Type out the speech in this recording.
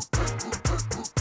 Uh, uh, uh, uh, uh.